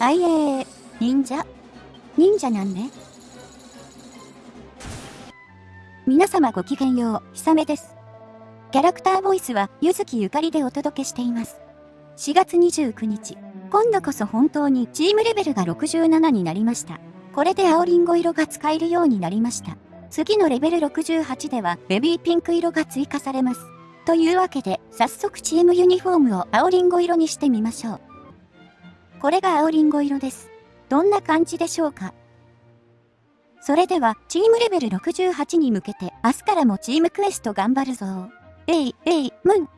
あいえー、忍者忍者なんね。皆様ごきげんよう、ひさめです。キャラクターボイスは、ゆずきゆかりでお届けしています。4月29日、今度こそ本当にチームレベルが67になりました。これで青りんご色が使えるようになりました。次のレベル68ではベビーピンク色が追加されます。というわけで、早速チームユニフォームを青りんご色にしてみましょう。これが青りんご色です。どんな感じでしょうか？それでは、チームレベル68に向けて、明日からもチームクエスト頑張るぞ。えい、えい、むん。